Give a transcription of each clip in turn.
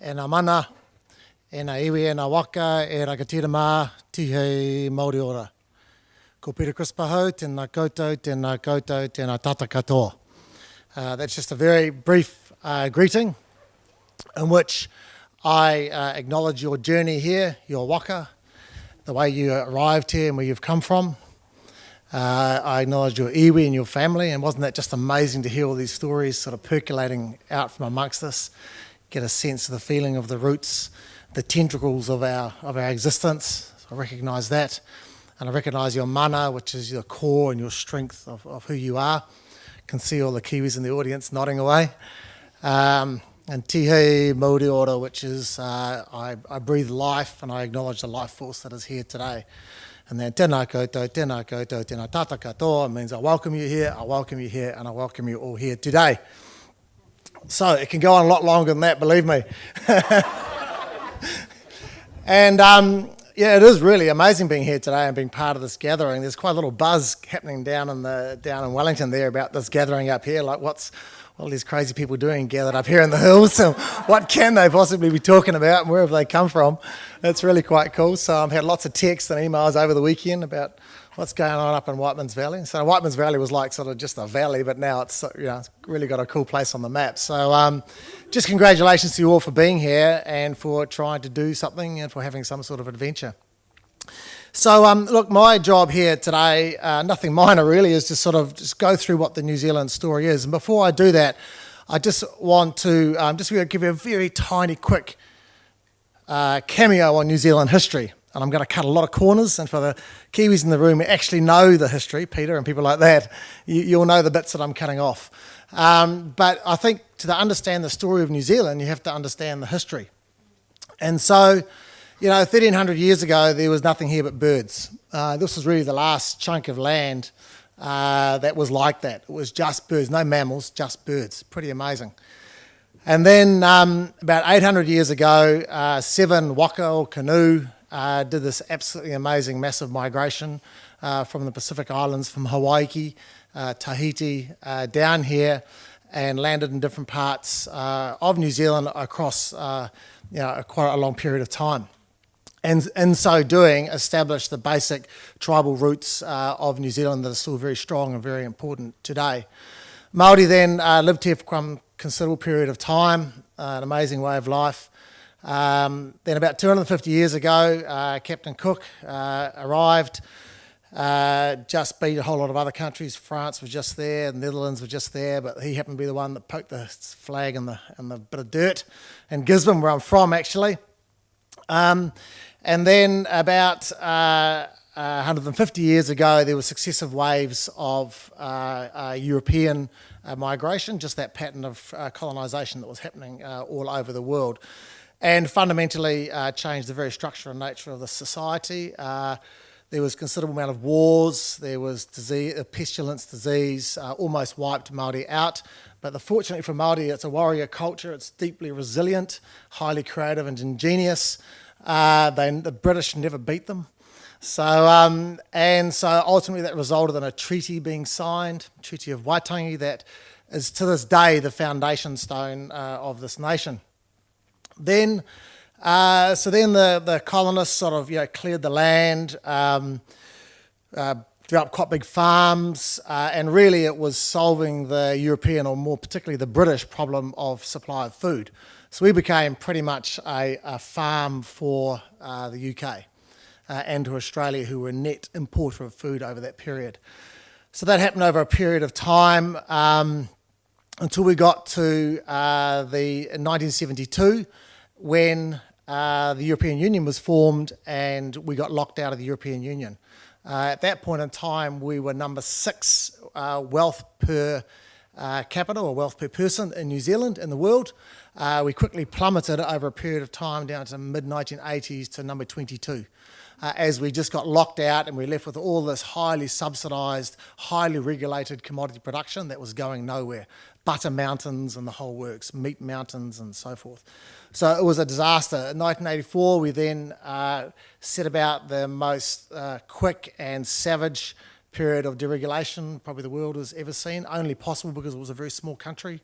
e nā mana, e nā iwi, e nā waka, e rakatira mā, tihei Māori ora. Ko Peter Chris Pahau, tēnā koutou, tēnā koutou, tēnā tata katoa. Uh, that's just a very brief uh, greeting in which I uh, acknowledge your journey here, your waka, the way you arrived here and where you've come from. Uh, I acknowledge your iwi and your family, and wasn't that just amazing to hear all these stories sort of percolating out from amongst us? Get a sense of the feeling of the roots, the tentacles of our of our existence. So I recognise that, and I recognise your mana, which is your core and your strength of, of who you are. I Can see all the Kiwis in the audience nodding away. Um, and Tihei Mauri Ora, which is uh, I, I breathe life and I acknowledge the life force that is here today. And then tēnā koutou, tēnā koutou, tēnā tata katoa means I welcome you here, I welcome you here, and I welcome you all here today. So it can go on a lot longer than that, believe me. and um, yeah, it is really amazing being here today and being part of this gathering. There's quite a little buzz happening down in the down in Wellington there about this gathering up here. Like, what's all these crazy people doing gathered up here in the hills. So what can they possibly be talking about and where have they come from? It's really quite cool. So I've had lots of texts and emails over the weekend about what's going on up in Whiteman's Valley. So Whiteman's Valley was like sort of just a valley, but now it's you know it's really got a cool place on the map. So um, just congratulations to you all for being here and for trying to do something and for having some sort of adventure. So, um, look, my job here today, uh, nothing minor really, is to sort of just go through what the New Zealand story is. And before I do that, I just want to um, just give you a very tiny, quick uh, cameo on New Zealand history. And I'm going to cut a lot of corners. And for the Kiwis in the room who actually know the history, Peter and people like that, you, will know the bits that I'm cutting off. Um, but I think to understand the story of New Zealand, you have to understand the history. And so, you know, 1300 years ago, there was nothing here but birds. Uh, this was really the last chunk of land uh, that was like that. It was just birds, no mammals, just birds. Pretty amazing. And then um, about 800 years ago, uh, seven waka or canoe uh, did this absolutely amazing massive migration uh, from the Pacific Islands, from Hawaii, uh, Tahiti, down here and landed in different parts of New Zealand across you know, quite a long period of time and in so doing established the basic tribal roots uh, of New Zealand that are still very strong and very important today. Māori then uh, lived here for a considerable period of time, uh, an amazing way of life. Um, then about 250 years ago, uh, Captain Cook uh, arrived, uh, just beat a whole lot of other countries. France was just there, the Netherlands were just there, but he happened to be the one that poked the flag in the, the bit of dirt in Gisborne, where I'm from actually. Um, and then about uh, uh, 150 years ago, there were successive waves of uh, uh European uh, migration, just that pattern of uh, colonisation that was happening all over the world, and fundamentally changed the very structure and nature of the society. there was considerable amount of wars, there was disease, pestilence, disease, almost wiped Māori out. But the, fortunately for Māori, it's a warrior culture, it's deeply resilient, highly creative and ingenious. Uh, they, the British never beat them. So, um, and so ultimately that resulted in a treaty being signed, Treaty of Waitangi, that is to this day the foundation stone uh, of this nation. Then, uh, so then the, the colonists sort of you know, cleared the land, um, uh, developed quite big farms, uh, and really it was solving the European, or more particularly the British, problem of supply of food. So we became pretty much a, a farm for uh, the UK uh, and to Australia, who were a net importer of food over that period. So that happened over a period of time um, until we got to uh, the 1972 when uh, the European Union was formed and we got locked out of the European Union. Uh, at that point in time, we were number six uh, wealth per capita or wealth per person in New Zealand in the world. Uh, we quickly plummeted over a period of time down to mid-1980s to number 22. Uh, as we just got locked out and we left with all this highly subsidised, highly regulated commodity production that was going nowhere. Butter mountains and the whole works, meat mountains and so forth. So it was a disaster. In 1984, we then uh, set about the most uh, quick and savage period of deregulation probably the world has ever seen, only possible because it was a very small country.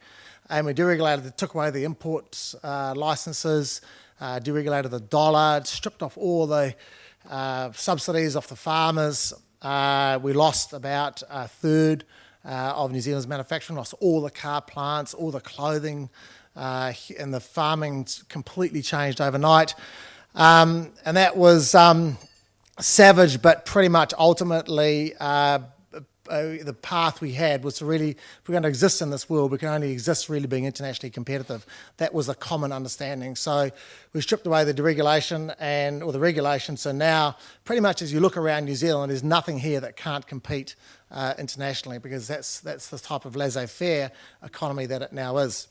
And we deregulated, took away the import uh, licenses, uh, deregulated the dollar, stripped off all the uh, subsidies off the farmers. Uh, we lost about a third uh, of New Zealand's manufacturing, lost all the car plants, all the clothing, uh, and the farming completely changed overnight. Um, and that was um, savage, but pretty much ultimately uh, the path we had was to really, if we're going to exist in this world, we can only exist really being internationally competitive. That was a common understanding. So we stripped away the deregulation and, or the regulation. So now, pretty much as you look around New Zealand, there's nothing here that can't compete uh, internationally because that's, that's the type of laissez-faire economy that it now is.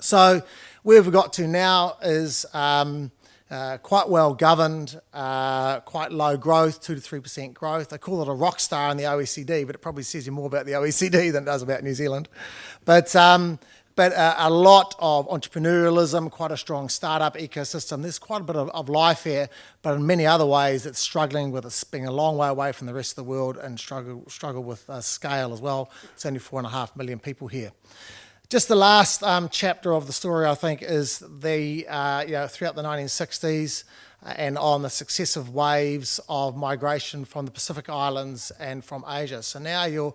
So where we've got to now is um, uh, quite well governed, uh, quite low growth, 2 to 3% growth. They call it a rock star in the OECD, but it probably says you more about the OECD than it does about New Zealand. But, um, but uh, a lot of entrepreneurialism, quite a strong startup ecosystem. There's quite a bit of, of life here, but in many other ways it's struggling with it being a long way away from the rest of the world and struggle, struggle with uh, scale as well. It's only four and a half million people here. Just the last um, chapter of the story, I think, is the, uh, you know, throughout the 1960s uh, and on the successive waves of migration from the Pacific Islands and from Asia. So now you're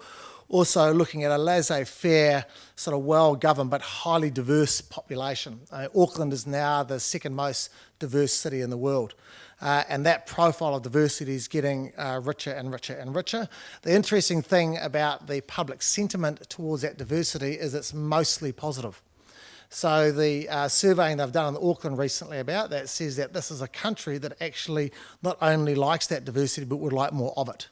also looking at a laissez-faire, sort of well-governed but highly diverse population. Uh, Auckland is now the second most diverse city in the world. Uh, and that profile of diversity is getting uh, richer and richer and richer. The interesting thing about the public sentiment towards that diversity is it's mostly positive. So the uh, surveying they've done in Auckland recently about that says that this is a country that actually not only likes that diversity but would like more of it.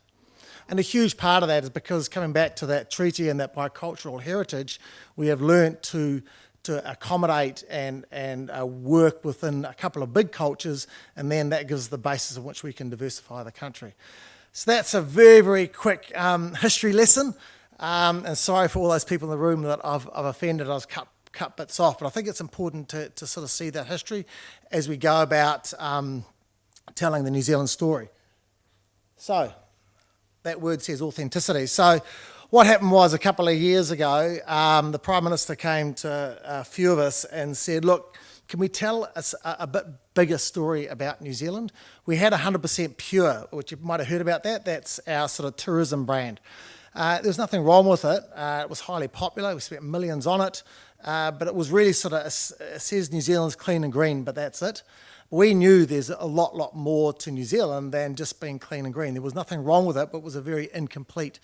And a huge part of that is because coming back to that treaty and that bicultural heritage, we have learnt to to accommodate and, and uh, work within a couple of big cultures, and then that gives the basis on which we can diversify the country. So that's a very, very quick um, history lesson. Um, and sorry for all those people in the room that I've, I've offended. I was cut, cut bits off, but I think it's important to, to sort of see that history as we go about um, telling the New Zealand story. So, that word says authenticity. So, what happened was a couple of years ago, um, the Prime Minister came to a few of us and said, look, can we tell a, a bit bigger story about New Zealand? We had 100% Pure, which you might have heard about that. That's our sort of tourism brand. Uh, there was nothing wrong with it. Uh, it was highly popular. We spent millions on it. Uh, but it was really sort of, it says New Zealand's clean and green, but that's it. We knew there's a lot, lot more to New Zealand than just being clean and green. There was nothing wrong with it, but it was a very incomplete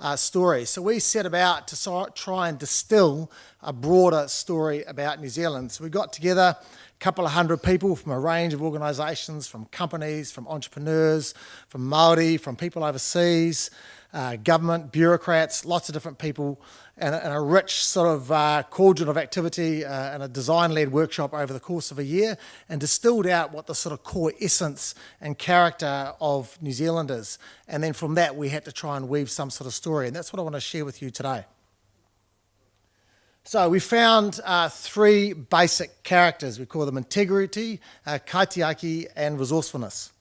uh, story. So we set about to try and distill a broader story about New Zealand. So we got together a couple of hundred people from a range of organisations, from companies, from entrepreneurs, from Māori, from people overseas, uh, government, bureaucrats, lots of different people, and, and a rich sort of uh, cauldron of activity uh, and a design-led workshop over the course of a year, and distilled out what the sort of core essence and character of New Zealand is. And then from that, we had to try and weave some sort of story, and that's what I want to share with you today. So we found uh, three basic characters. We call them integrity, uh, kaitiaki, and resourcefulness.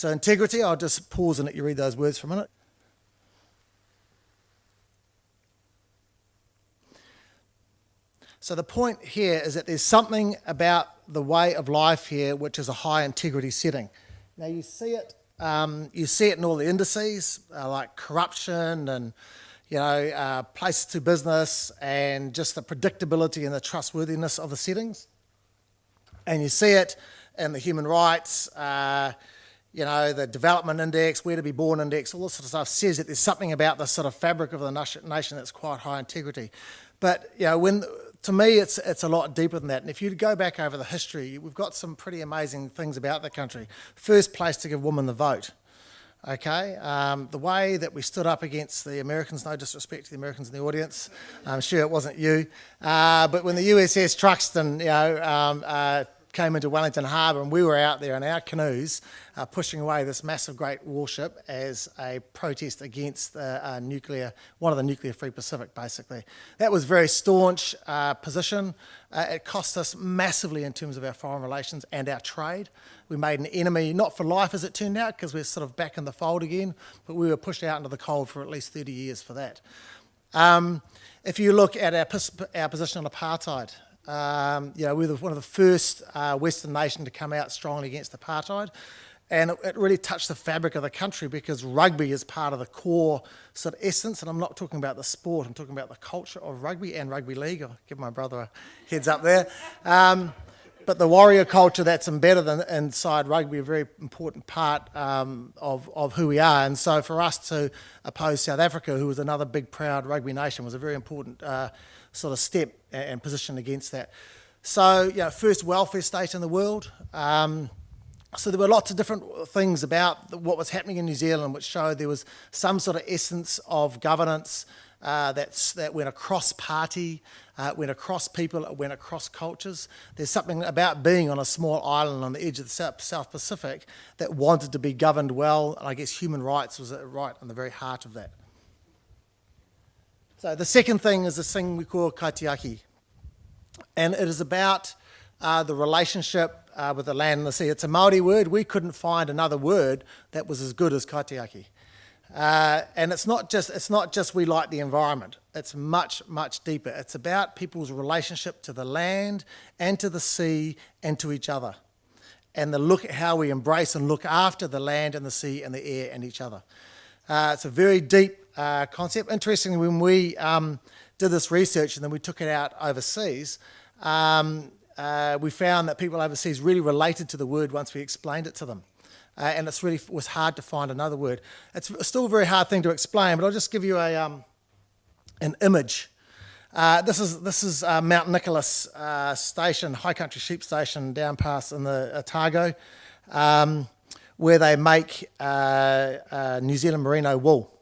So integrity, I'll just pause and let you read those words for a minute. So the point here is that there's something about the way of life here which is a high integrity setting. Now you see it, um, you see it in all the indices uh, like corruption and you know uh, places to business and just the predictability and the trustworthiness of the settings. And you see it in the human rights, uh, you know, the development index, where to be born index, all this sort of stuff says that there's something about the sort of fabric of the nation that's quite high integrity. But, you know, when, to me, it's, it's a lot deeper than that. And if you go back over the history, we've got some pretty amazing things about the country. First place to give women the vote. Okay, um, the way that we stood up against the Americans, no disrespect to the Americans in the audience, I'm sure it wasn't you, uh, but when the USS Truxtun, you know, um, uh, came into Wellington Harbour and we were out there in our canoes uh, pushing away this massive great warship as a protest against the uh, nuclear, one of the nuclear free Pacific basically. That was a very staunch uh, position. Uh, it cost us massively in terms of our foreign relations and our trade. We made an enemy, not for life as it turned out, because we're sort of back in the fold again, but we were pushed out into the cold for at least 30 years for that. Um, if you look at our, our position on apartheid, um, you know, we were one of the first uh, Western nation to come out strongly against apartheid. And it, it, really touched the fabric of the country because rugby is part of the core sort of essence. And I'm not talking about the sport, I'm talking about the culture of rugby and rugby league. I'll give my brother a heads up there. Um, but the warrior culture that's embedded in, inside rugby a very important part um, of, of who we are. And so for us to oppose South Africa, who was another big, proud rugby nation, was a very important uh, sort of step and position against that. So, you know, first welfare state in the world. Um, so there were lots of different things about what was happening in New Zealand which showed there was some sort of essence of governance uh, that went across party, uh, went across people, went across cultures. There's something about being on a small island on the edge of the South Pacific that wanted to be governed well, and I guess human rights was right on the very heart of that. So the second thing is this thing we call kaitiaki. And it is about uh, the relationship uh, with the land and the sea. It's a Māori word. We couldn't find another word that was as good as kaitiaki. Uh, and it's not just it's not just we like the environment. It's much much deeper. It's about people's relationship to the land and to the sea and to each other, and the look at how we embrace and look after the land and the sea and the air and each other. Uh, it's a very deep uh, concept. Interestingly, when we um, did this research and then we took it out overseas, um, uh, we found that people overseas really related to the word once we explained it to them. Uh, and it's really was hard to find another word. It's still a very hard thing to explain, but I'll just give you a, um, an image. Uh, this is, this is uh, Mount Nicholas uh, Station, High Country Sheep Station down past in the Otago. Um, where they make uh, uh, New Zealand merino wool.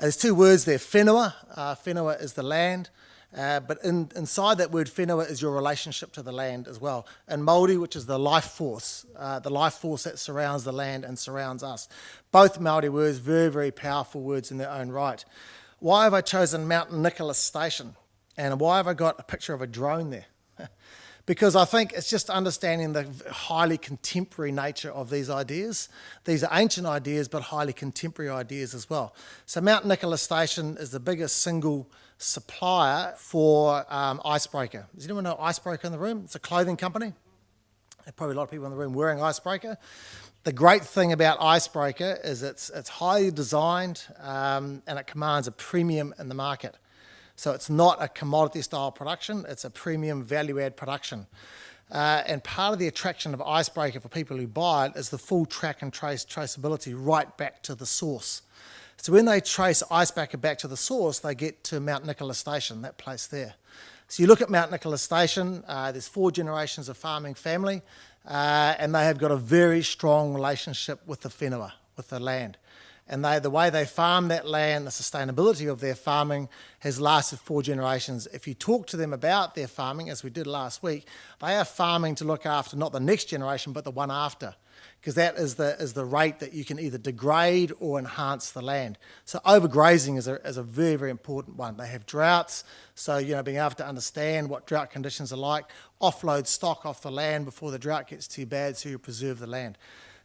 There's two words there, whenua. Uh, is the land, uh, but in, inside that word whenua is your relationship to the land as well. And mauri, which is the life force, uh, the life force that surrounds the land and surrounds us. Both Māori words, very, very powerful words in their own right. Why have I chosen Mount Nicholas Station? And why have I got a picture of a drone there? Because I think it's just understanding the highly contemporary nature of these ideas. These are ancient ideas, but highly contemporary ideas as well. So Mount Nicholas Station is the biggest single supplier for um, Icebreaker. Does anyone know Icebreaker in the room? It's a clothing company. Probably a lot of people in the room wearing Icebreaker. The great thing about Icebreaker is it's, it's highly designed um, and it commands a premium in the market. So it's not a commodity style production, it's a premium value add production. Uh, and part of the attraction of Icebreaker for people who buy it is the full track and trace traceability right back to the source. So when they trace Icebreaker back to the source, they get to Mount Nicholas Station, that place there. So you look at Mount Nicholas Station, uh, there's four generations of farming family, uh, and they have got a very strong relationship with the whenua, with the land and they, the way they farm that land, the sustainability of their farming has lasted four generations. If you talk to them about their farming, as we did last week, they are farming to look after not the next generation, but the one after, because that is the, is the rate that you can either degrade or enhance the land. So overgrazing is a, is a very, very important one. They have droughts, so you know being able to understand what drought conditions are like, offload stock off the land before the drought gets too bad so you preserve the land.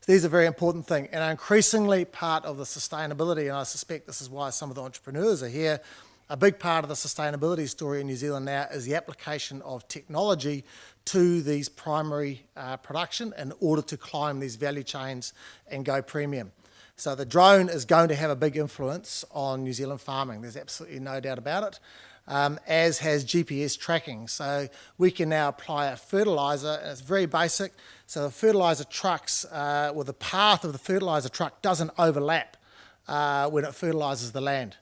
These are very important things and are increasingly part of the sustainability, and I suspect this is why some of the entrepreneurs are here. A big part of the sustainability story in New Zealand now is the application of technology to these primary uh, production in order to climb these value chains and go premium. So the drone is going to have a big influence on New Zealand farming. There's absolutely no doubt about it um, as has GPS tracking. So we can now apply a fertiliser, and it's very basic. So the fertiliser trucks, uh, well, the path of the fertiliser truck doesn't overlap uh, when it fertilises the land.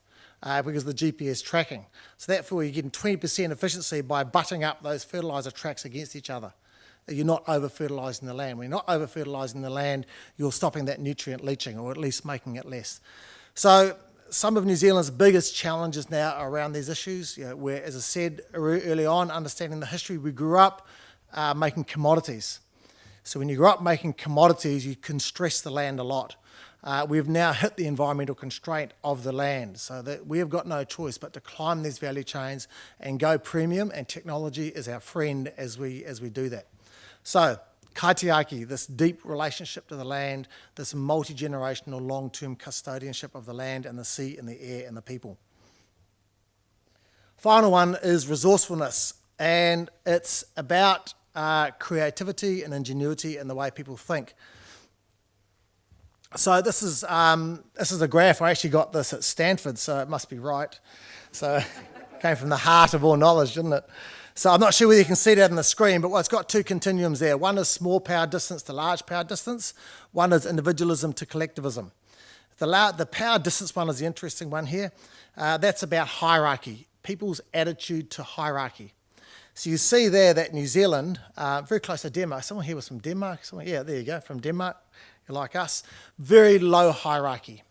Uh, because of the GPS tracking. So therefore you're getting 20% efficiency by butting up those fertiliser tracks against each other. You're not over-fertilising the land. When you're not over-fertilising the land, you're stopping that nutrient leaching or at least making it less. So some of New Zealand's biggest challenges now are around these issues, you know, where, as I said early on, understanding the history, we grew up uh, making commodities. So when you grow up making commodities, you can stress the land a lot. Uh, we've now hit the environmental constraint of the land, so that we have got no choice but to climb these value chains and go premium, and technology is our friend as we, as we do that. So, kaitiaki, this deep relationship to the land, this multi-generational long-term custodianship of the land and the sea and the air and the people. Final one is resourcefulness, and it's about uh, creativity and ingenuity and the way people think. So this is um, this is a graph. I actually got this at Stanford, so it must be right. So came from the heart of all knowledge, didn't it? So I'm not sure whether you can see that on the screen, but well, it's got two continuums there. One is small power distance to large power distance. One is individualism to collectivism. The, the power distance one is the interesting one here. Uh, that's about hierarchy, people's attitude to hierarchy. So you see there that New Zealand, uh, very close to Denmark, someone here was from Denmark, someone, yeah, there you go, from Denmark, you're like us, very low hierarchy.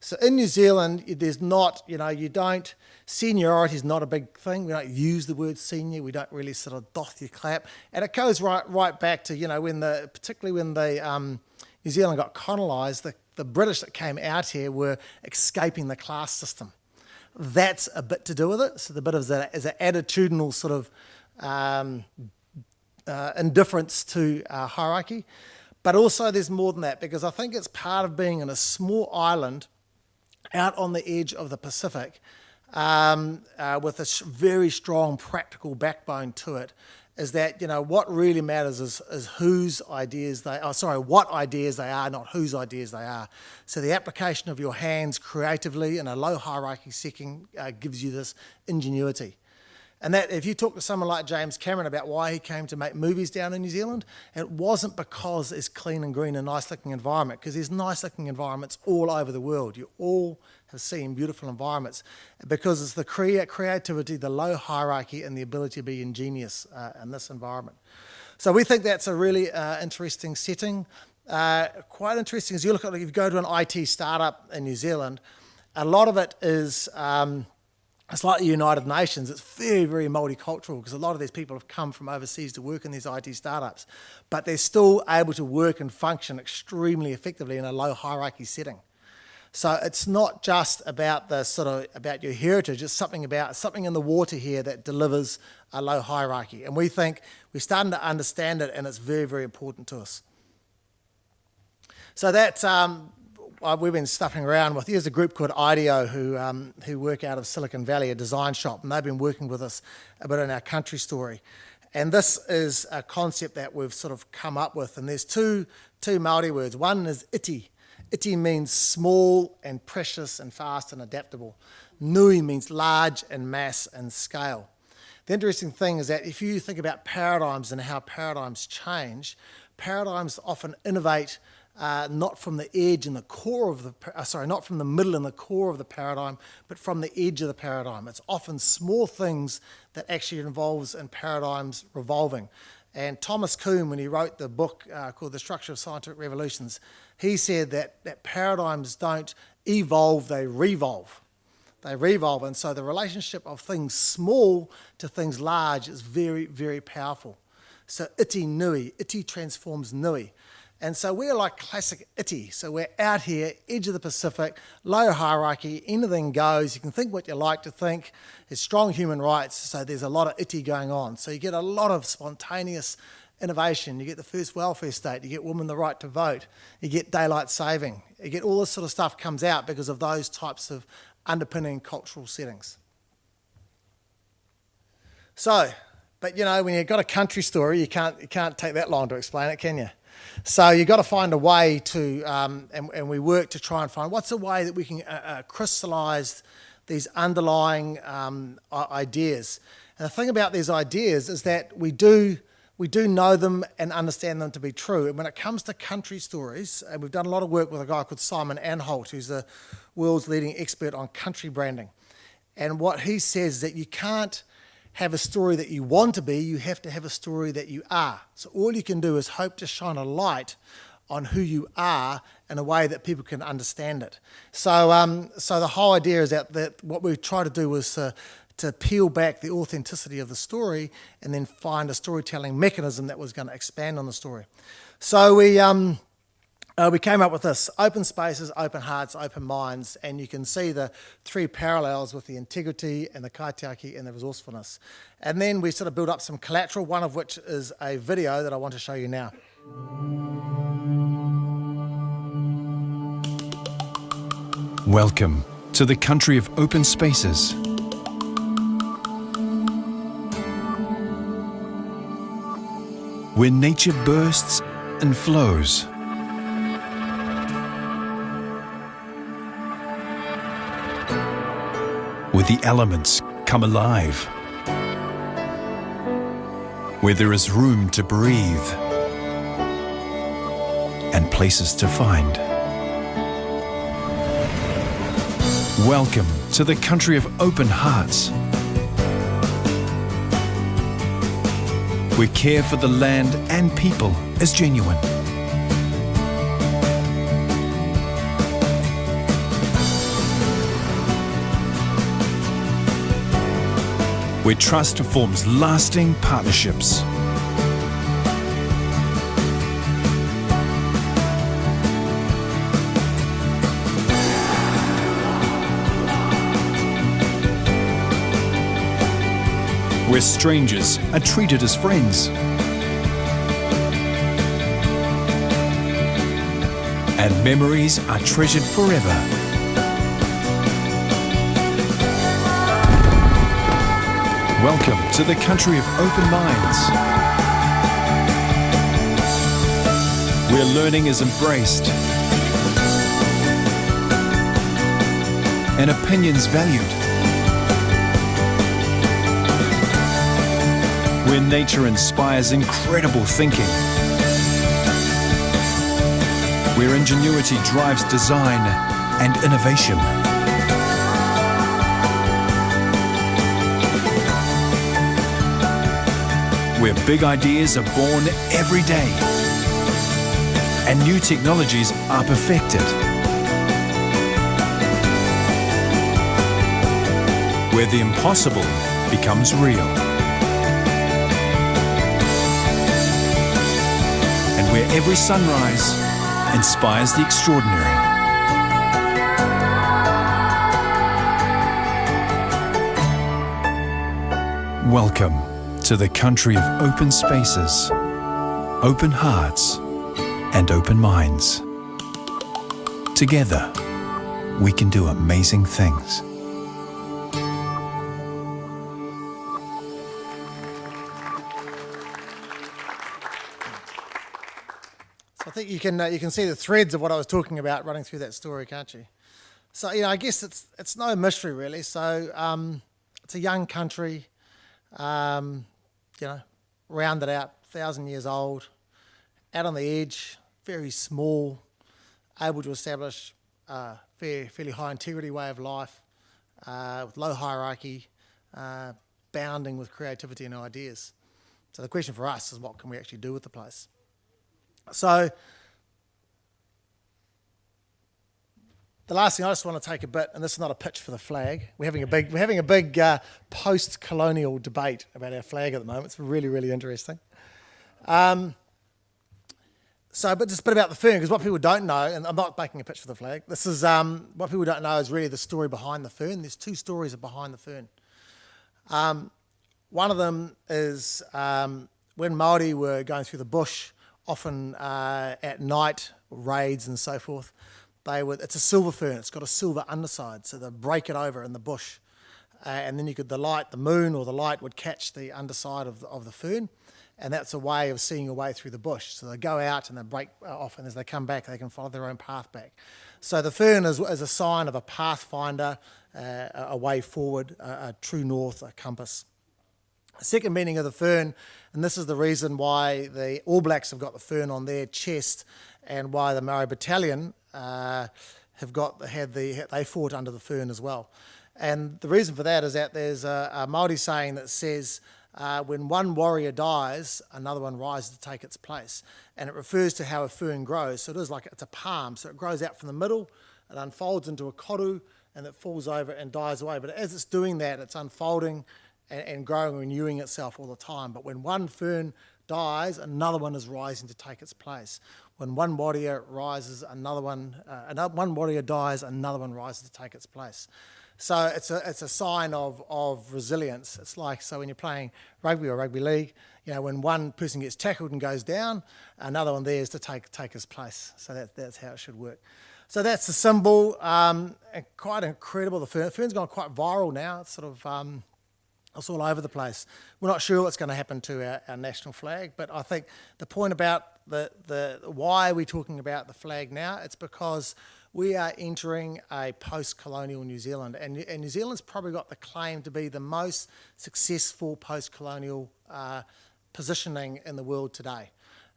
So in New Zealand, there's not, you know, you don't, seniority is not a big thing. We don't use the word senior. We don't really sort of doth your clap. And it goes right right back to, you know, when the, particularly when the um, New Zealand got colonised, the, the British that came out here were escaping the class system. That's a bit to do with it. So the bit of that is an attitudinal sort of um, uh, indifference to uh, hierarchy. But also there's more than that because I think it's part of being in a small island out on the edge of the Pacific um, uh, with a very strong practical backbone to it is that, you know, what really matters is, is whose ideas they are, oh, sorry, what ideas they are, not whose ideas they are. So the application of your hands creatively in a low hierarchy setting uh, gives you this ingenuity. And that if you talk to someone like James Cameron about why he came to make movies down in New Zealand, it wasn't because it's clean and green and nice looking environment, because there's nice looking environments all over the world. You all have seen beautiful environments because it's the crea creativity, the low hierarchy, and the ability to be ingenious uh, in this environment. So we think that's a really uh, interesting setting. Uh, quite interesting as you look at, if you go to an IT startup in New Zealand, a lot of it is um, it's like the United Nations, it's very, very multicultural because a lot of these people have come from overseas to work in these IT startups, but they're still able to work and function extremely effectively in a low hierarchy setting. So it's not just about the sort of about your heritage, it's something about something in the water here that delivers a low hierarchy. And we think we're starting to understand it and it's very, very important to us. So that um, we've been stuffing around with, there's a group called IDEO who, um, who work out of Silicon Valley, a design shop, and they've been working with us a bit in our country story. And this is a concept that we've sort of come up with, and there's two, two Māori words. One is iti. Iti means small and precious and fast and adaptable. Nui means large and mass and scale. The interesting thing is that if you think about paradigms and how paradigms change, paradigms often innovate uh, not from the edge and the core of the, uh, sorry, not from the middle and the core of the paradigm, but from the edge of the paradigm. It's often small things that actually involves in paradigms revolving. And Thomas Kuhn, when he wrote the book uh, called The Structure of Scientific Revolutions, he said that, that paradigms don't evolve, they revolve. They revolve, and so the relationship of things small to things large is very, very powerful. So iti nui, iti transforms nui. And so we're like classic iti. So we're out here, edge of the Pacific, low hierarchy, anything goes. You can think what you like to think. There's strong human rights, so there's a lot of iti going on. So you get a lot of spontaneous innovation. You get the first welfare state. You get women the right to vote. You get daylight saving. You get all this sort of stuff comes out because of those types of underpinning cultural settings. So, but you know, when you've got a country story, you can't, you can't take that long to explain it, can you? So you've got to find a way to, um, and, and, we work to try and find what's a way that we can uh, uh, crystallize these underlying um, ideas. And the thing about these ideas is that we do, we do know them and understand them to be true. And when it comes to country stories, and we've done a lot of work with a guy called Simon Anholt, who's the world's leading expert on country branding. And what he says is that you can't have a story that you want to be, you have to have a story that you are. So all you can do is hope to shine a light on who you are in a way that people can understand it. So, um, so the whole idea is that, that what we try to do is to, to peel back the authenticity of the story and then find a storytelling mechanism that was going to expand on the story. So we, um, uh, we came up with this, open spaces, open hearts, open minds, and you can see the three parallels with the integrity and the kaitiaki and the resourcefulness. And then we sort of build up some collateral, one of which is a video that I want to show you now. Welcome to the country of open spaces. Where nature bursts and flows. Where the elements come alive. Where there is room to breathe and places to find. Welcome to the country of open hearts. Where care for the land and people is genuine. Where trust forms lasting partnerships. where strangers are treated as friends. And memories are treasured forever. Welcome to the country of open minds. Where learning is embraced and opinions valued. where nature inspires incredible thinking, where ingenuity drives design and innovation. Where big ideas are born every day and new technologies are perfected. Where the impossible becomes real. And where every sunrise inspires the extraordinary. Welcome to the country of open spaces, open hearts, and open minds. Together, we can do amazing things. So I think you can uh, you can see the threads of what I was talking about running through that story, can't you? So you know, I guess it's it's no mystery really. So um, it's a young country, um, you know, rounded out, thousand years old, out on the edge, very small, able to establish a fair, fairly high integrity way of life, uh, with low hierarchy, uh, bounding with creativity and ideas. So the question for us is what can we actually do with the place? So the last thing I just want to take a bit, and this is not a pitch for the flag. We're having a big, we're having a big uh, post-colonial debate about our flag at the moment. It's really, really interesting. Um, so, but just a bit about the fern, because what people don't know, and I'm not making a pitch for the flag. This is um, what people don't know is really the story behind the fern. There's two stories behind the fern. Um, one of them is um, when Maori were going through the bush often uh, at night, raids and so forth, they would, it's a silver fern, it's got a silver underside, so they break it over in the bush. Uh, and then you could, the light, the moon or the light would catch the underside of the, of the fern, and that's a way of seeing a way through the bush. So they go out and they break off, and as they come back, they can follow their own path back. So the fern is, is a sign of a pathfinder, uh, a way forward, a, a true north, a compass. The second meaning of the fern, and this is the reason why the All Blacks have got the fern on their chest and why the Maori Battalion uh, have got had the they fought under the fern as well. And the reason for that is that there's a, a Maori saying that says uh, when one warrior dies, another one rises to take its place. And it refers to how a fern grows. So it is like it's a palm. So it grows out from the middle, it unfolds into a koru, and it falls over and dies away. But as it's doing that, it's unfolding and, and growing, renewing itself all the time. But when one fern dies, another one is rising to take its place. When one warrior rises, another one, uh, another, one warrior dies, another one rises to take its place. So it's a, it's a sign of, of resilience. It's like, so when you're playing rugby or rugby league, you know, when one person gets tackled and goes down, another one there is to take, take his place. So that, that's how it should work. So that's the symbol, um, and quite incredible. The fern, fern's gone quite viral now. It's sort of, um, it's all over the place. We're not sure what's going to happen to our, our national flag, but I think the point about the, the why are we talking about the flag now, it's because we are entering a post-colonial New Zealand, and, and, New Zealand's probably got the claim to be the most successful post-colonial uh, positioning in the world today.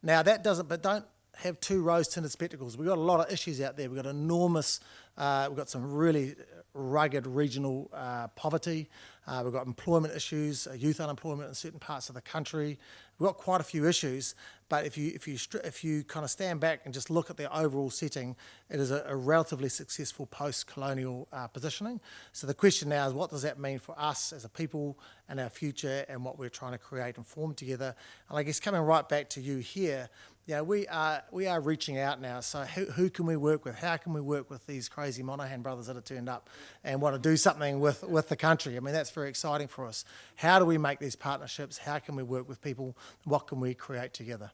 Now that doesn't, but don't have two rose-tinted spectacles. We've got a lot of issues out there. We've got enormous, uh, we've got some really rugged regional uh, poverty. Uh, we've got employment issues, uh, youth unemployment in certain parts of the country. We've got quite a few issues, but if you if you if you kind of stand back and just look at the overall setting, it is a, a relatively successful post-colonial uh, positioning. So the question now is, what does that mean for us as a people and our future, and what we're trying to create and form together? And I guess coming right back to you here, yeah, we are we are reaching out now. So who, who can we work with? How can we work with these crazy Monaghan brothers that have turned up and want to do something with, with the country? I mean, that's very exciting for us. How do we make these partnerships? How can we work with people? What can we create together?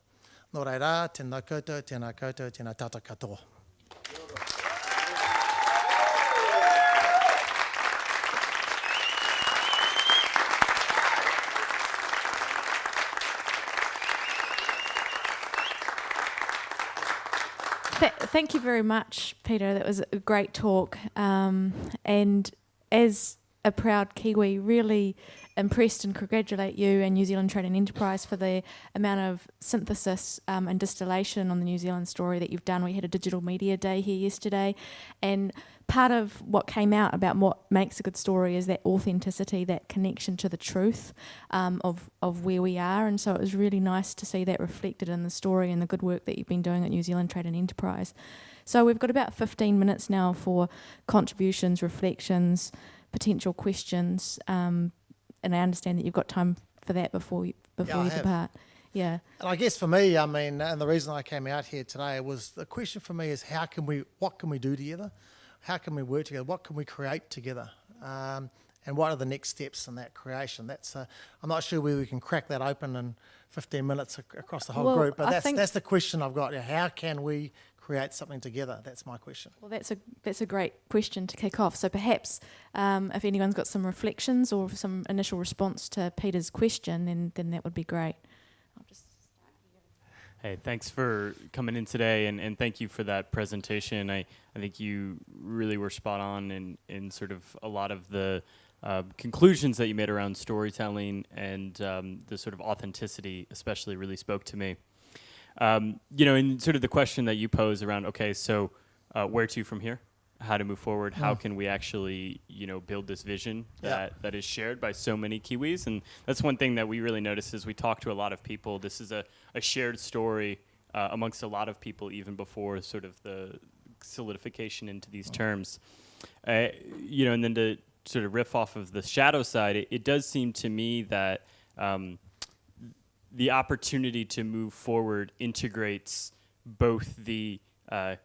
Nō reira, tēnā koutou, tēnā koutou, tēnā tata katoa. Thank you very much, Peter. That was a great talk. Um, and as a proud Kiwi, really impressed and congratulate you and New Zealand Trade and Enterprise for the amount of synthesis um, and distillation on the New Zealand story that you've done. We had a digital media day here yesterday, and part of what came out about what makes a good story is that authenticity, that connection to the truth um, of, of where we are. And so it was really nice to see that reflected in the story and the good work that you've been doing at New Zealand Trade and Enterprise. So we've got about 15 minutes now for contributions, reflections, potential questions. Um, and I understand that you've got time for that before you, before yeah, you depart. Yeah. And I guess for me, I mean, and the reason I came out here today was the question for me is how can we, what can we do together? How can we work together? What can we create together? Um, and what are the next steps in that creation? That's uh, I'm not sure where we can crack that open in 15 minutes ac across the whole well, group, but I that's that's the question I've got. How can we create something together? That's my question. Well, that's a that's a great question to kick off. So perhaps um, if anyone's got some reflections or some initial response to Peter's question, then then that would be great. Hey, thanks for coming in today, and, and thank you for that presentation. I, I think you really were spot on in, in sort of a lot of the uh, conclusions that you made around storytelling and um, the sort of authenticity, especially, really spoke to me. Um, you know, and sort of the question that you pose around, okay, so uh, where to from here? How to move forward. How can we actually, you know, build this vision yeah. that, that is shared by so many Kiwis? And that's one thing that we really notice is we talk to a lot of people. This is a, a shared story uh, amongst a lot of people, even before sort of the solidification into these terms. Uh, you know, and then to sort of riff off of the shadow side, it, it does seem to me that um, the opportunity to move forward integrates both the uh,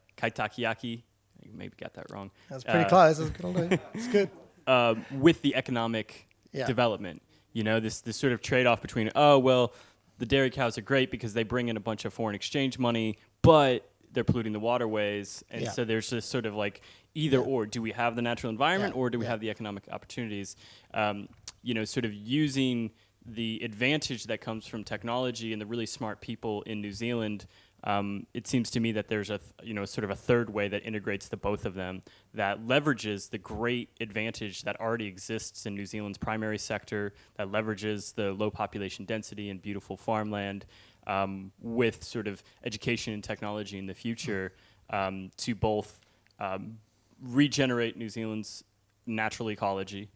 maybe got that wrong. That's pretty uh, close. That's good. It's good. Uh, with the economic yeah. development, you know, this this sort of trade off between oh well, the dairy cows are great because they bring in a bunch of foreign exchange money, but they're polluting the waterways, and yeah. so there's this sort of like either yeah. or. Do we have the natural environment, or do we have the economic opportunities? Um, you know, sort of using the advantage that comes from technology and the really smart people in New Zealand um, it seems to me that there's a you know sort of a third way that integrates the both of them that leverages the great advantage that already exists in New Zealand's primary sector that leverages the low population density and beautiful farmland um, with sort of education and technology in the future um, to both um, regenerate New Zealand's natural ecology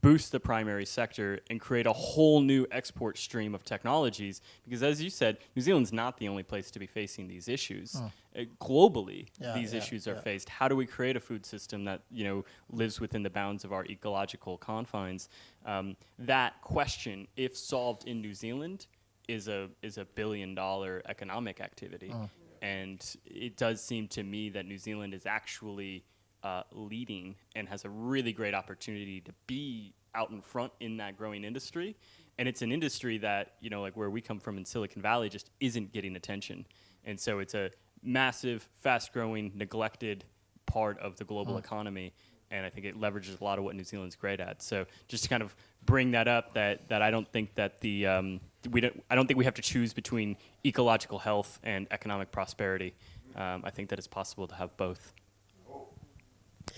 boost the primary sector and create a whole new export stream of technologies because as you said new zealand's not the only place to be facing these issues. Uh, globally Yeah, these yeah, issues are yeah. faced. How do we create a food system that you know lives within the bounds of our ecological confines? Um, that question if solved in new zealand is a is a billion dollar economic activity. And it does seem to me that new zealand is actually uh, leading and has a really great opportunity to be out in front in that growing industry. And it's an industry that, you know, like where we come from in Silicon Valley, just isn't getting attention. And so it's a massive, fast growing, neglected part of the global economy. And I think it leverages a lot of what New Zealand's great at. So just to kind of bring that up, that, that I don't think that the um, we don't I don't think we have to choose between ecological health and economic prosperity. Um, I think that it's possible to have both.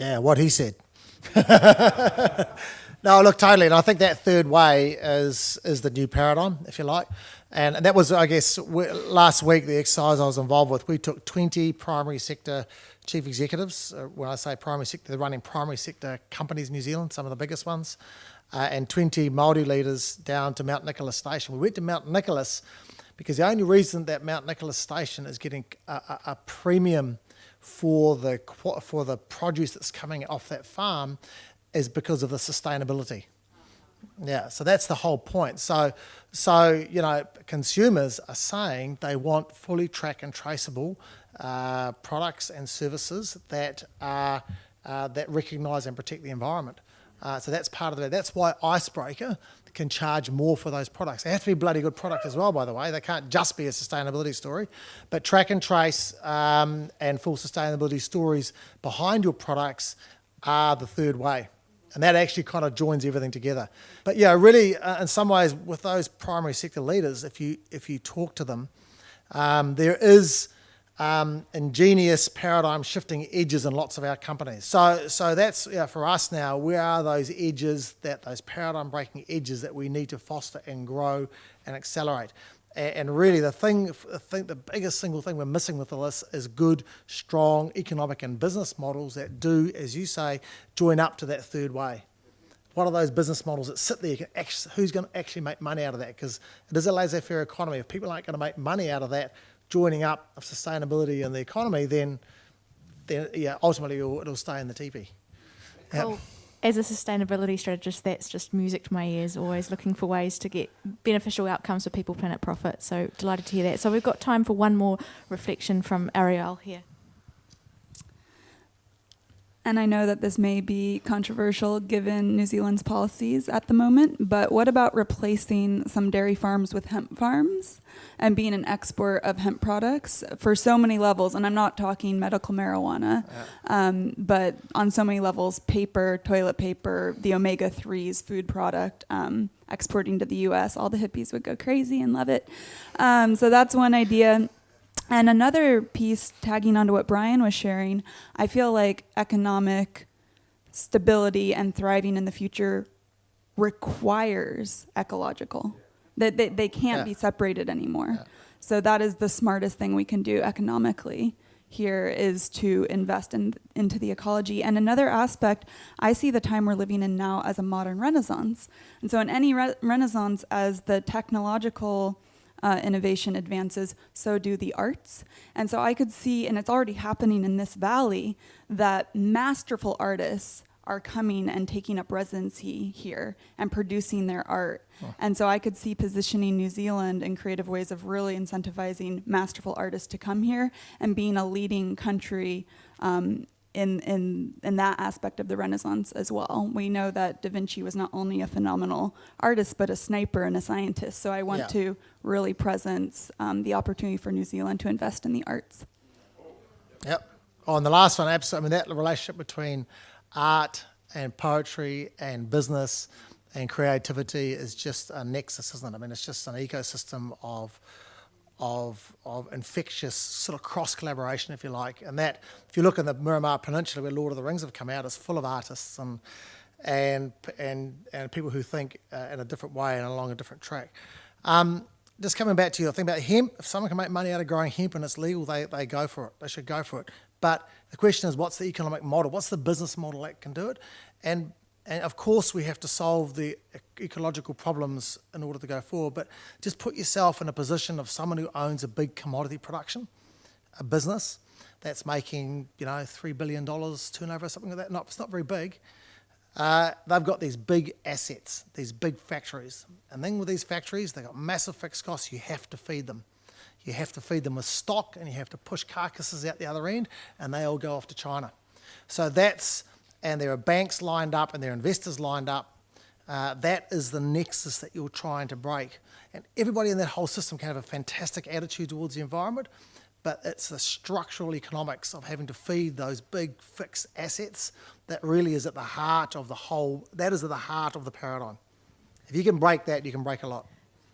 Yeah, what he said. no, look, totally, and I think that third way is is the new paradigm, if you like, and that was, I guess, last week the exercise I was involved with. We took twenty primary sector chief executives. Uh, when I say primary sector, they're running primary sector companies in New Zealand, some of the biggest ones, uh, and twenty Maori leaders down to Mount Nicholas Station. We went to Mount Nicholas because the only reason that Mount Nicholas Station is getting a, a, a premium for the for the produce that's coming off that farm is because of the sustainability. Yeah, so that's the whole point. So, so you know, consumers are saying they want fully track and traceable uh, products and services that are uh, that recognise and protect the environment. Uh, so that's part of it. That's why Icebreaker can charge more for those products. They have to be bloody good product as well, by the way. They can't just be a sustainability story, but track and trace um, and full sustainability stories behind your products are the third way and that actually kind of joins everything together. But yeah, really, uh, in some ways, with those primary sector leaders, if you if you talk to them, um, there is um, ingenious paradigm shifting edges in lots of our companies. So so that's for us now. Where are those edges that those paradigm breaking edges that we need to foster and grow and accelerate? A- And really, the thing, I think the biggest single thing we're missing with all this is good, strong economic and business models that do, as you say, join up to that third way. What are those business models that sit there? Who's going to actually make money out of that? Because it is a laissez-faire economy. If people aren't going to make money out of that, joining up of sustainability and the economy, then, then yeah, ultimately it'll, it'll stay in the teepee. Yep. Cool. As a sustainability strategist, that's just music to my ears, always looking for ways to get beneficial outcomes for people, planet, profit. So delighted to hear that. So we've got time for one more reflection from Ariel here. And I know that this may be controversial given New Zealand's policies at the moment, but what about replacing some dairy farms with hemp farms and being an export of hemp products for so many levels? And I'm not talking medical marijuana, um, but on so many levels paper, toilet paper, the omega 3s, food product. Um, exporting to the US, all the hippies would go crazy and love it. Um, so that's one idea. And another piece, tagging onto what Brian was sharing, I feel like economic stability and thriving in the future requires ecological. That they, they can't Yeah. be separated anymore. Yeah. So that is the smartest thing we can do economically here is to invest in, into the ecology. And another aspect, I see the time we're living in now as a modern renaissance. And so in any re- renaissance, as the technological uh, innovation advances, so do the arts. And so I could see, and it's already happening in this valley, that masterful artists are coming and taking up residency here and producing their art. And so I could see positioning New Zealand in creative ways of really incentivizing masterful artists to come here and being a leading country um, in, in, in that aspect of the Renaissance as well. We know that Da Vinci was not only a phenomenal artist, but a sniper and a scientist. So I want Yeah. to really present um, the opportunity for New Zealand to invest in the arts. Yep. Oh, and the last one, absolutely. I mean, that relationship between art and poetry and business and creativity is just a nexus, isn't it? I mean, it's just an ecosystem of of of infectious sort of cross collaboration, if you like. And that, if you look in the Miramar Peninsula, where Lord of the Rings have come out, it's full of artists and and and and people who think uh, in a different way and along a different track. Um, just coming back to your thing about hemp, if someone can make money out of growing hemp and it's legal, they, they go for it. They should go for it. But the question is, what's the economic model? What's the business model that can do it? And and of course, we have to solve the ecological problems in order to go forward. But just put yourself in a position of someone who owns a big commodity production, a business that's making, you know, $3 billion turnover or something like that. Not, it's not very big. Uh, they've got these big assets, these big factories. And then with these factories, they've got massive fixed costs. You have to feed them. You have to feed them with stock and you have to push carcasses out the other end, and they all go off to China. So that's, and there are banks lined up and there are investors lined up. Uh, that is the nexus that you're trying to break. And everybody in that whole system can have a fantastic attitude towards the environment, but it's the structural economics of having to feed those big fixed assets that really is at the heart of the whole, that is at the heart of the paradigm. If you can break that, you can break a lot.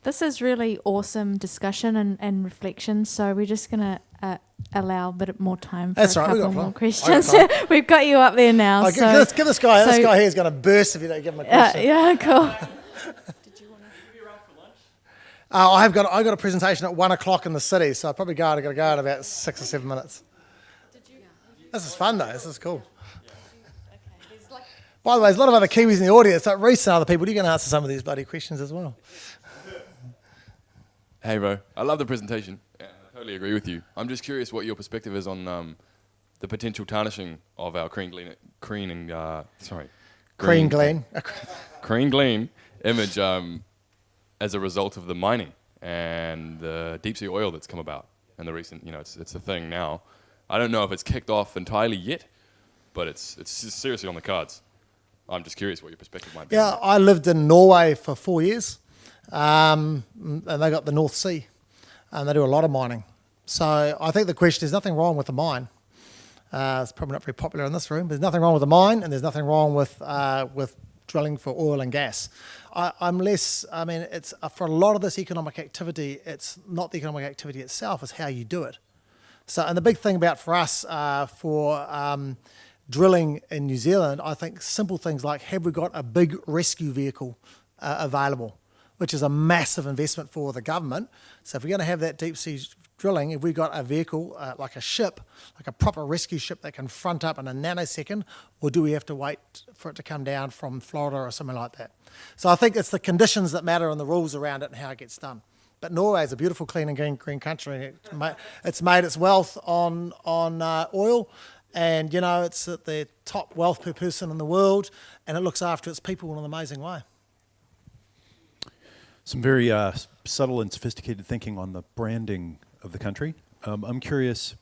This is really awesome discussion and, and reflection. So we're just going to uh, allow a bit more time for That's a right, we couple got more time. questions. Got We've got you up there now. Oh, so, give, this, give this guy, this guy here is going to burst if you don't give him a uh, question. yeah, cool. Uh, I've got I've got a presentation at one o'clock in the city, so I'll probably go. I've got to go in about six or seven minutes. This is fun though. This is cool. By the way, there's a lot of other Kiwis in the audience. Like Reese and other people, you're going to answer some of these bloody questions as well. Hey, bro. I love the presentation. Yeah, I totally agree with you. I'm just curious what your perspective is on um, the potential tarnishing of our Crean Glen, Crean and, uh, sorry. Crean Glen. Crean Glen image um, as a result of the mining and the deep sea oil that's come about and the recent, you know, it's, it's a thing now. I don't know if it's kicked off entirely yet, but it's, it's seriously on the cards. I'm just curious what your perspective might be. Yeah. I lived in Norway for four years, um, and they got the North Sea, and they do a lot of mining. So I think the question is nothing wrong with the mine. Uh, it's probably not very popular in this room. There's nothing wrong with the mine, and there's nothing wrong with uh, with drilling for oil and gas. I, I'm less. I mean, it's uh, for a lot of this economic activity. It's not the economic activity itself; it's how you do it. So, and the big thing about for us uh, for um, drilling in New Zealand, I think simple things like have we got a big rescue vehicle uh, available, which is a massive investment for the government. So, if we're going to have that deep sea drilling, if we've got a vehicle uh, like a ship, like a proper rescue ship that can front up in a nanosecond, or do we have to wait for it to come down from Florida or something like that? So, I think it's the conditions that matter and the rules around it and how it gets done. But Norway is a beautiful, clean and green, green country. It's made its wealth on on uh, oil, and you know it's at the top wealth per person in the world, and it looks after its people in an amazing way. Some very uh, subtle and sophisticated thinking on the branding of the country. Um, I'm curious.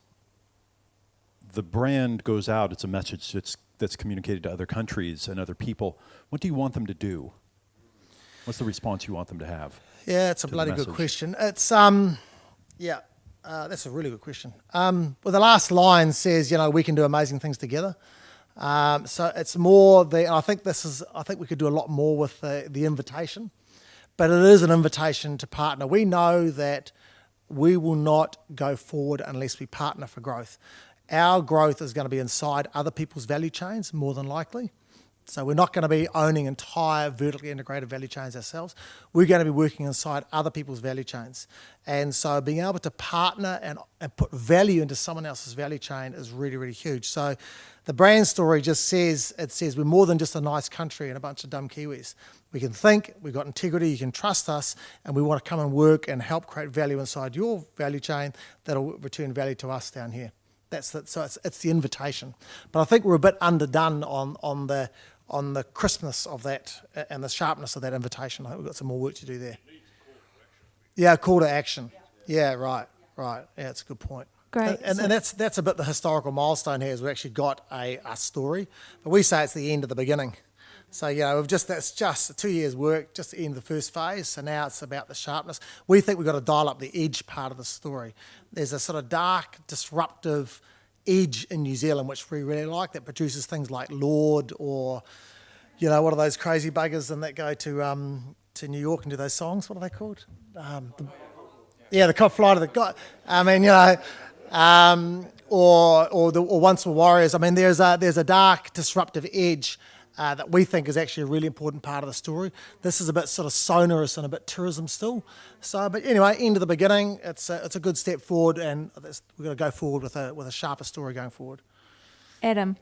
The brand goes out; it's a message that's that's communicated to other countries and other people. What do you want them to do? What's the response you want them to have? Yeah, it's a bloody good question. It's um, yeah, uh, that's a really good question. Um, well, the last line says, you know, we can do amazing things together. Um, so it's more the. I think this is. I think we could do a lot more with the, the invitation, but it is an invitation to partner. We know that we will not go forward unless we partner for growth. Our growth is going to be inside other people's value chains more than likely. So we're not going to be owning entire vertically integrated value chains ourselves. We're going to be working inside other people's value chains. And so being able to partner and, and put value into someone else's value chain is really, really huge. So the brand story just says, it says we're more than just a nice country and a bunch of dumb Kiwis. We can think, we've got integrity, you can trust us, and we want to come and work and help create value inside your value chain that'll return value to us down here. That's the, so it's, it's the invitation. But I think we're a bit underdone on, on the on the crispness of that uh, and the sharpness of that invitation. I think we've got some more work to do there. Yeah, call to action. Yeah, right, right. Yeah, it's a good point. Great. And, and, So- and that's that's a bit the historical milestone here is we've actually got a, a story, but we say it's the end of the beginning. So you know, we've just that's just two years' work, just the end of the first phase. So now it's about the sharpness. We think we've got to dial up the edge part of the story. There's a sort of dark, disruptive edge in New Zealand which we really like that produces things like Lorde or you know what are those crazy buggers and that go to um, to New York and do those songs? What are they called? Um, the, yeah, the cop fly to the god. I mean, you know, um, or or the or once were warriors. I mean, there's a there's a dark, disruptive edge uh, that we think is actually a really important part of the story. This is a bit sort of sonorous and a bit tourism still. So, but anyway, end of the beginning. It's a, it's a good step forward, and that's- we're going to go forward with a with a sharper story going forward. Adam.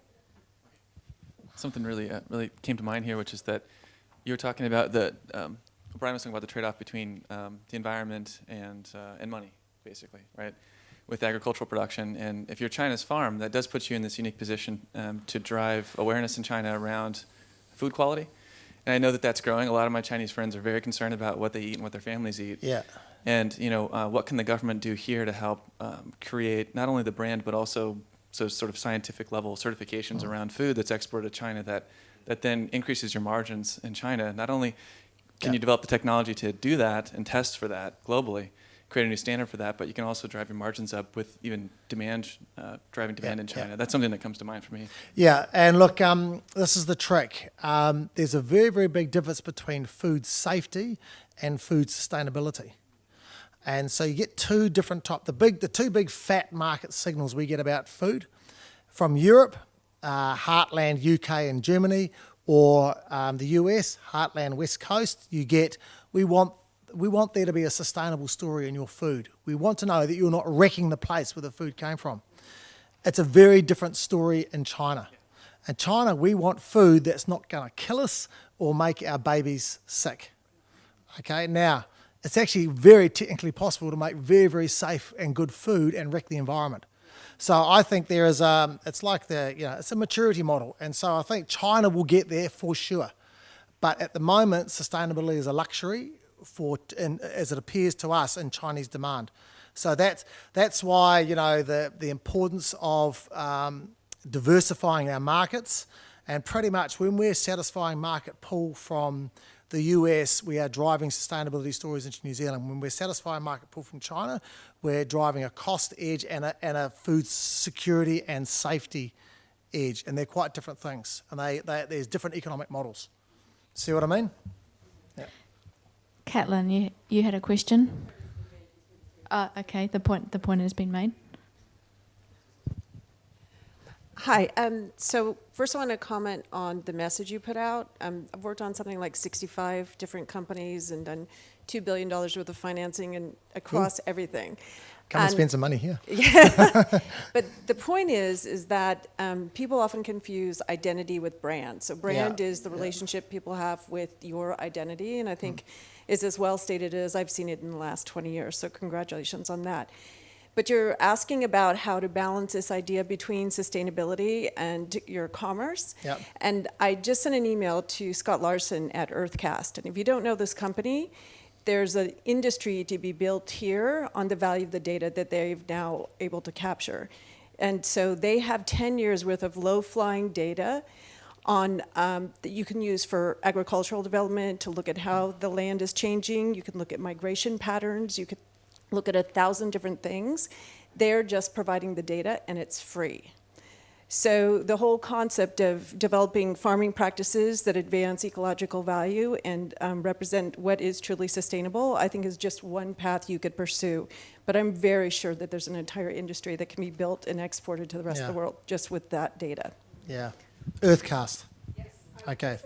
something really, uh, really came to mind here, which is that you were talking about the, um, Brian was talking about the trade-off between um, the environment and, uh, and money, basically, right? With agricultural production, and if you're China's farm, that does put you in this unique position um, to drive awareness in China around food quality. And I know that that's growing. A lot of my Chinese friends are very concerned about what they eat and what their families eat. Yeah. And you know, uh, what can the government do here to help um, create not only the brand but also so sort of scientific level certifications Mm. around food that's exported to China that that then increases your margins in China. Not only can Yeah. you develop the technology to do that and test for that globally, create a new standard for that, but you can also drive your margins up with even demand, uh, driving demand in yeah. China. That's something that comes to mind for me. Yeah, and look, um, this is the trick. Um, there's a very, very big difference between food safety and food sustainability. And so you get two different top, the big, the two big fat market signals we get about food from Europe, uh, Heartland UK and Germany, or um, the US, Heartland West Coast. You get we want we want there to be a sustainable story in your food. We want to know that you're not wrecking the place where the food came from. It's a very different story in China. In China, we want food that's not going to kill us or make our babies sick. Okay, now it's actually very technically possible to make very, very safe and good food and wreck the environment. So I think there is, um, it's like the, you know, it's a maturity model. And so I think China will get there for sure. But at the moment, sustainability is a luxury for, in, as it appears to us in Chinese demand. So that's, that's why, you know, the, the importance of um, diversifying our markets. And pretty much when we're satisfying market pull from the US, we are driving sustainability stories into New Zealand. When we're satisfying market pull from China, we're driving a cost edge and a, and a food security and safety edge. And they're quite different things. And they, they, there's different economic models. See what I mean? Caitlin, you, you had a question? Uh, okay, the point, the point has been made. Hi. Um, so first, I want to comment on the message you put out. Um, I've worked on something like 65 different companies and done two billion dollars worth of financing and across everything. Come and And- spend some money here. Yeah. But the point is, is that um, people often confuse identity with brand. So brand Yeah, is the yeah. relationship people have with your identity, and I think Mm. Is as well stated as I've seen it in the last 20 years. So congratulations on that. But you're asking about how to balance this idea between sustainability and your commerce. Yep. And I just sent an email to Scott Larson at UrtheCast. And if you don't know this company, there's an industry to be built here on the value of the data that they've now able to capture. And so they have 10 years worth of low-flying data on um, that you can use for agricultural development to look at how the land is changing. You can look at migration patterns. You could look at a thousand different things. They're just providing the data, and it's free. So the whole concept of developing farming practices that advance ecological value and um, represent what is truly sustainable, I think is just one path you could pursue. But I'm very sure that there's an entire industry that can be built and exported to the rest of the world just with that data. Yeah. UrtheCast. Okay.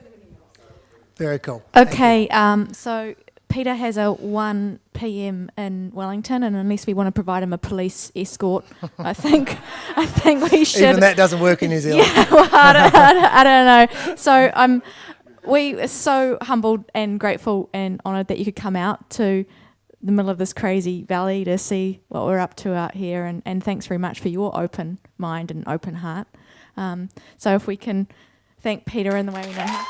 Very cool. Okay, um, so Peter has a 1 p.m. in Wellington, and unless we want to provide him a police escort, I think I think we should. Even that doesn't work in New Zealand. Yeah, well, I, don't, I, don't, I don't know. So um, we are so humbled and grateful and honoured that you could come out to the middle of this crazy valley to see what we're up to out here. And, and thanks very much for your open mind and open heart. Um, so if we can thank Peter in the way we know how.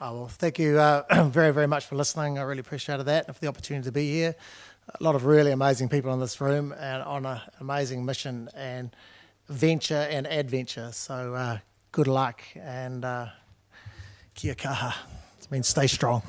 Oh, well, thank you uh, very, very much for listening. I really appreciated that and for the opportunity to be here. A lot of really amazing people in this room and on an amazing mission and venture and adventure. So uh, good luck and uh, kia kaha. It means stay strong.